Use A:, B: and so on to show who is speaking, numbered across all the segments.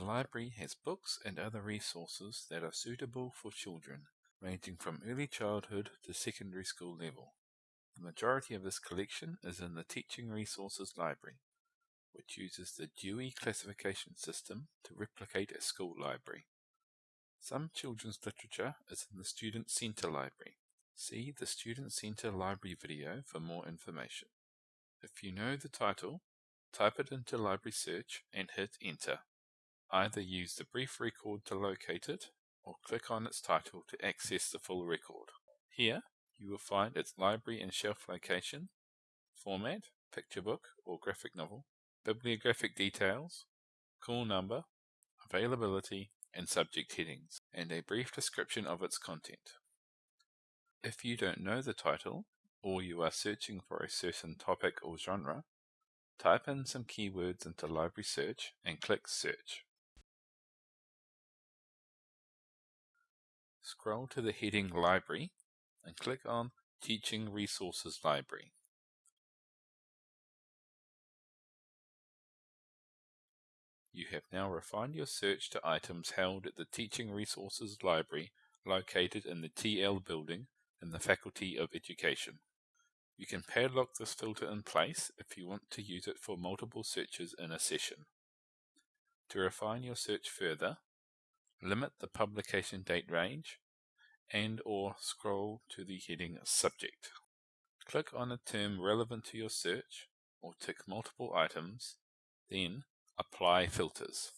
A: The library has books and other resources that are suitable for children, ranging from early childhood to secondary school level. The majority of this collection is in the Teaching Resources Library, which uses the Dewey classification system to replicate a school library. Some children's literature is in the Student Center Library. See the Student Center Library video for more information. If you know the title, type it into Library Search and hit Enter. Either use the brief record to locate it, or click on its title to access the full record. Here, you will find its library and shelf location, format, picture book or graphic novel, bibliographic details, call number, availability, and subject headings, and a brief description of its content. If you don't know the title, or you are searching for a certain topic or genre, type in some keywords into Library Search and click Search. Scroll to the heading Library and click on Teaching Resources Library. You have now refined your search to items held at the Teaching Resources Library located in the TL building in the Faculty of Education. You can padlock this filter in place if you want to use it for multiple searches in a session. To refine your search further, limit the publication date range and or scroll to the heading Subject. Click on a term relevant to your search or tick multiple items, then Apply filters.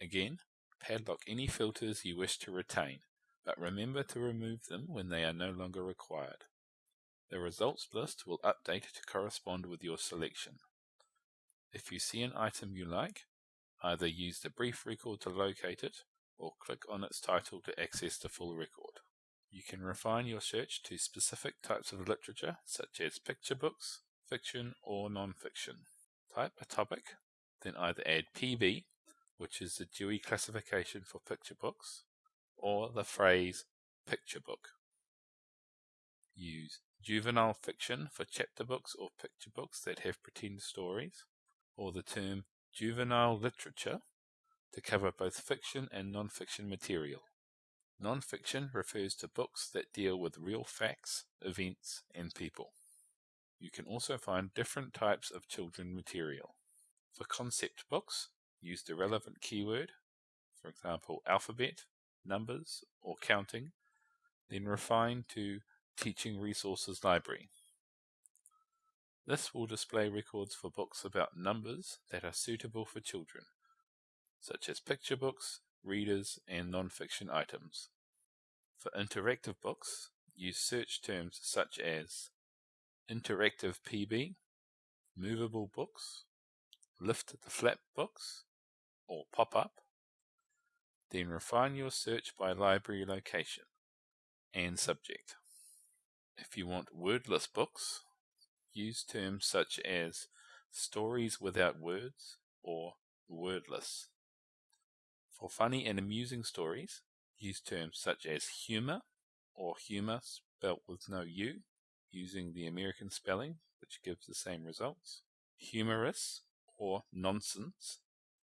A: Again, padlock any filters you wish to retain, but remember to remove them when they are no longer required. The results list will update to correspond with your selection. If you see an item you like, either use the brief record to locate it or click on its title to access the full record. You can refine your search to specific types of literature such as picture books, fiction, or non-fiction. Type a topic, then either add PB, which is the Dewey classification for picture books, or the phrase picture book. Use juvenile fiction for chapter books or picture books that have pretend stories, or the term juvenile literature to cover both fiction and non-fiction material. Non-fiction refers to books that deal with real facts, events, and people. You can also find different types of children material. For concept books, use the relevant keyword, for example, alphabet, numbers, or counting, then refine to Teaching Resources Library. This will display records for books about numbers that are suitable for children, such as picture books, readers, and non-fiction items. For interactive books, use search terms such as interactive PB, movable books, lift the flap books, or pop up. Then refine your search by library location and subject. If you want wordless books, use terms such as stories without words or wordless. For funny and amusing stories, use terms such as humor or humor spelt with no U using the American spelling, which gives the same results, humorous or nonsense,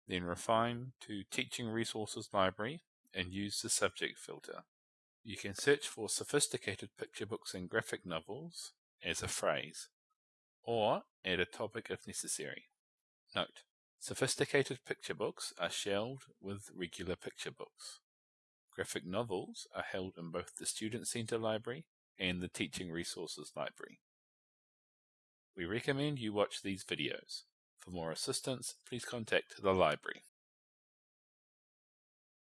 A: then refine to Teaching Resources Library and use the subject filter. You can search for sophisticated picture books and graphic novels as a phrase, or add a topic if necessary. Note, sophisticated picture books are shelved with regular picture books. Graphic novels are held in both the Student Center Library and the Teaching Resources Library. We recommend you watch these videos. For more assistance, please contact the library.